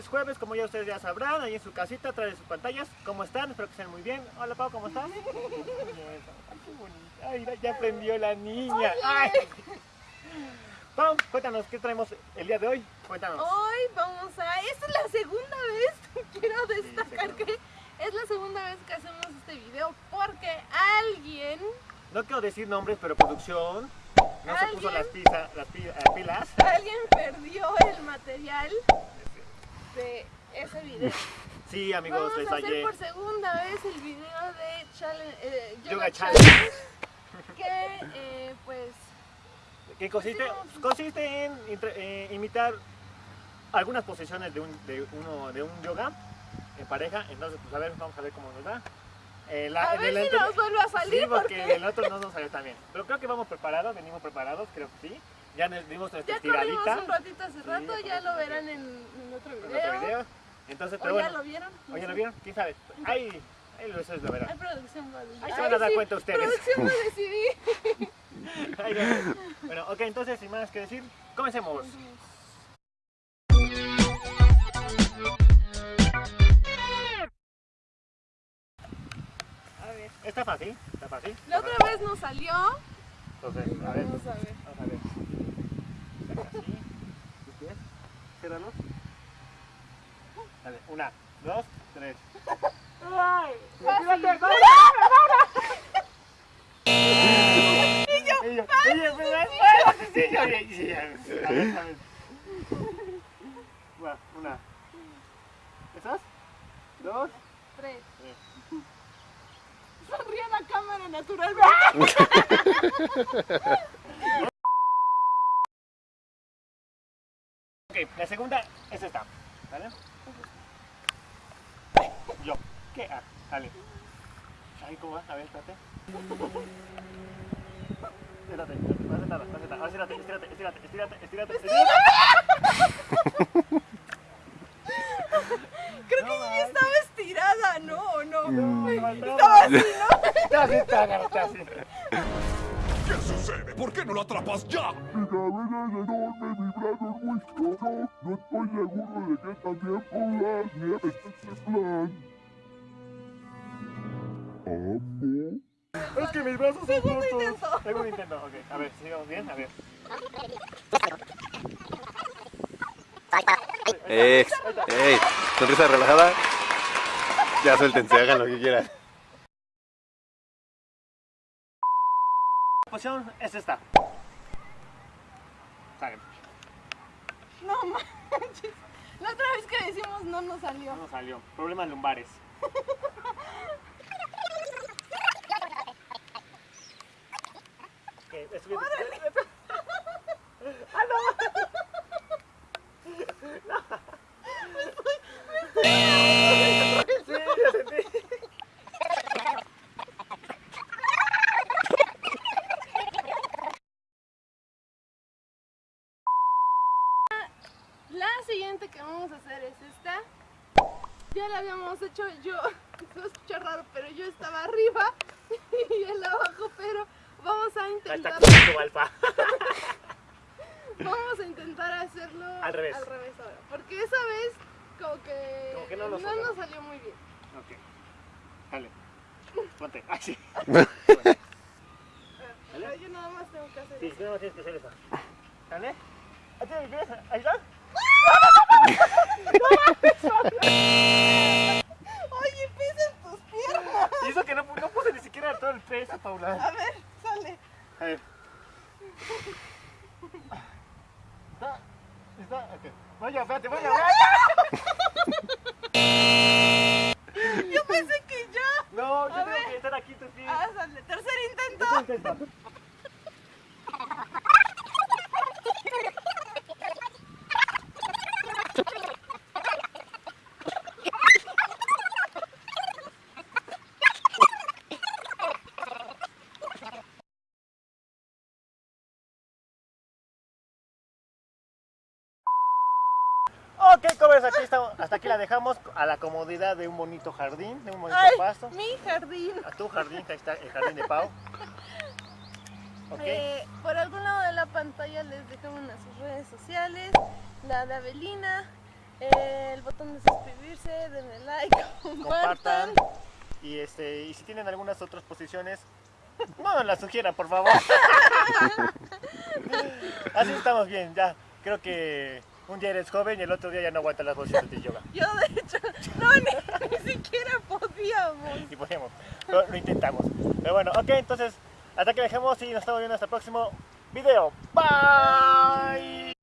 es jueves, como ya ustedes ya sabrán, ahí en su casita, de sus pantallas. ¿Cómo están? Espero que estén muy bien. Hola Pau, ¿cómo estás? Ay, qué bonita. Ay, ya aprendió la niña. Ay. Pau, cuéntanos, ¿qué traemos el día de hoy? Cuéntanos. Hoy vamos a... Esta es la segunda vez, quiero destacar que es la segunda vez que hacemos este video porque alguien, No quiero decir nombres, pero producción no se puso las, pisa- las pi- pilas. alguien perdió el material de ese video. Sí, amigos, Vamos les a hacer fallé. por segunda vez el video de challenge, eh, Yoga, Yoga Challenge, Challenge. que eh, pues Que consiste, consiste en eh, imitar algunas posiciones de un, de, uno, de un yoga en pareja. Entonces, pues a ver, vamos a ver cómo nos va. Eh, la- a ver si nos vuelve a salir Sí, porque porque el otro no nos salió tan bien. Pero creo que vamos preparados, venimos preparados, creo que sí. Ya dimos nuestra ya estiradita un ratito hace Sí, rato, ya ya lo corrimos verán en, en otro en video. otro video. Entonces, ¿O pero ya bueno. lo vieron? ¿O ya lo vieron? ¿Quién sabe? Ahí, ahí lo, ustedes lo Hay verán. producción, vale. Ahí se van a dar sí, cuenta ustedes. Producción decidí. Ahí lo- bueno, ok, entonces, sin más que decir, comencemos. A ver. Está fácil, está fácil. La otra vez nos salió. Entonces, a ver. Vamos a ver. Vamos a ver. Saca así. ¿Tus pies? Ciérralos. Dale, una, dos, tres. ¡Ay! Fácil. Y yo, y yo, a ver, a ver. Una. ¿Esas? Dos. Tres. tres. Sonríe a la cámara naturalmente. Ok, la segunda es esta. ¿Vale? Yo. ¿Qué? Ah, dale. Ay, ¿cómo va? A ver, espérate. Estírate, no haces nada, no haces nada. Ahora estírate, estírate, estírate, estírate, estírate, estírate. Creo que yo ya estaba estirada, ¿no? ¿O no? Estaba Estaba así, ¿no? Está así, está así, está así. ¿Qué sucede? ¿Por qué no lo atrapas ya? Mi cabeza es enorme, mi brazo es muy solo. No estoy seguro de que también por Es son Segundo intento. Segundo intento, ok. A ver, sigamos bien, a ver. ¡Ey! ¡Ey! Sonrisa relajada. Ya suéltense, hagan lo que quieran. La posición es esta. Sale. No manches. La otra vez que decimos no nos salió. No salió. Problemas lumbares. Ok, es. ¡Ah, no! La siguiente que vamos a hacer es esta. Ya la habíamos hecho yo. Se escucha raro, pero yo estaba arriba y él abajo, pero vamos a intentar. Vamos a intentar hacerlo Al revés. ahora. Porque esa vez como que, Como que no nos salió. nos salió muy bien. Ok. Dale. Ponte. Ay, sí. Pero yo nada más tengo que hacer Sí, eso. tú no tienes que hacer eso. ¿Dale? Ahí pies. Ahí está. Oye, pisen tus piernas. Y eso que no, no puse ni siquiera todo el peso, Paula. A ver, sale. A ver. ¿Está? ¿Está? Ok. Vaya, espérate, vaya, vaya. Yo pensé que ya. No, yo A tengo ver. que estar aquí tus pies. Ah, sale. Tercer intento. Yo intento. Ok, covers, aquí estamos, hasta aquí la dejamos a la comodidad de un bonito jardín, de un bonito Ay, pasto. mi jardín. A tu jardín, que ahí está el jardín de Pau. Eh, por algún lado de la pantalla les dejamos nuestras redes sociales, la de Avelina, Eh, el botón de suscribirse, denle like, compartan. compartan. Y, este, y si tienen algunas otras posiciones, no nos las sugieran, por favor. Así estamos bien, ya. Creo que un día eres joven y el otro día ya no aguantas las posiciones de yoga. Yo de hecho, no, ni, ni siquiera podíamos. Y pero lo intentamos. Pero bueno, ok, entonces, hasta que dejemos y nos estamos viendo hasta el próximo video. Bye.